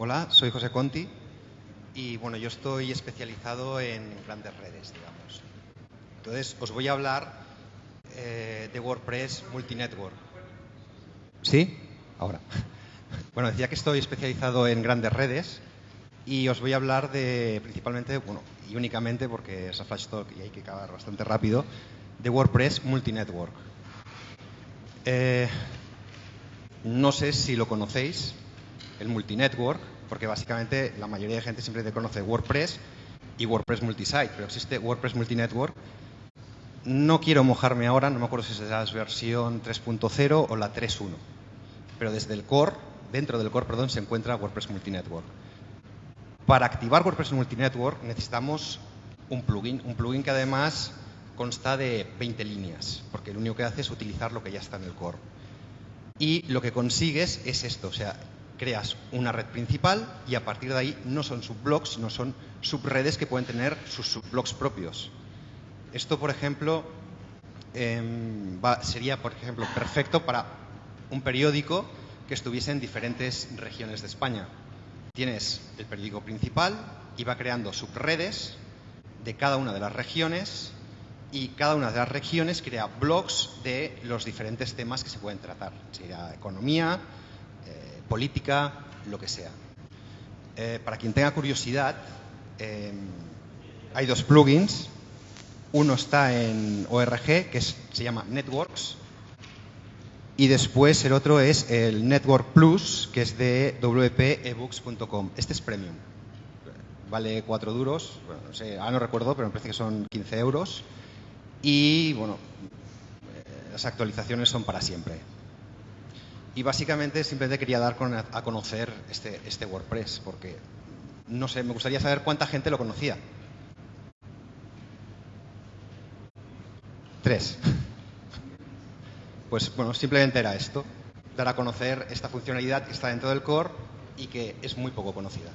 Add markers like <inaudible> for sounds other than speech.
Hola, soy José Conti y bueno, yo estoy especializado en grandes redes, digamos. Entonces, os voy a hablar eh, de WordPress Multinetwork. ¿Sí? Ahora. <laughs> Bueno, decía que estoy especializado en grandes redes y os voy a hablar de principalmente, bueno, y únicamente porque es a flash talk y hay que acabar bastante rápido, de WordPress Multinetwork. Eh, no sé si lo conocéis, el multinetwork, porque básicamente la mayoría de gente siempre te conoce WordPress y WordPress multisite, pero existe WordPress multinetwork. No quiero mojarme ahora, no me acuerdo si es la versión 3.0 o la 3.1, pero desde el core, dentro del core, perdón, se encuentra WordPress multinetwork. Para activar WordPress multinetwork necesitamos un plugin, un plugin que además consta de 20 líneas, porque lo único que hace es utilizar lo que ya está en el core. Y lo que consigues es esto, o sea, creas una red principal y a partir de ahí no son subblogs, no son subredes que pueden tener sus subblogs propios. Esto, por ejemplo, em, sería, por ejemplo, perfecto para un periódico que estuviese en diferentes regiones de España. Tienes el periódico principal y va creando subredes de cada una de las regiones y cada una de las regiones crea blogs de los diferentes temas que se pueden tratar. Sería economía, política, lo que sea. Eh, para quien tenga curiosidad, eh, hay dos plugins. Uno está en ORG, que se llama Networks, y después el otro es el Network Plus, que es de wpebooks.com. Este es premium. Vale cuatro duros, bueno, no sé, ahora no recuerdo, pero me parece que son 15 euros. Y bueno, eh, las actualizaciones son para siempre. Y básicamente simplemente quería dar a conocer este, este WordPress, porque no sé, me gustaría saber cuánta gente lo conocía. Tres. Pues bueno, simplemente era esto, dar a conocer esta funcionalidad que está dentro del core y que es muy poco conocida.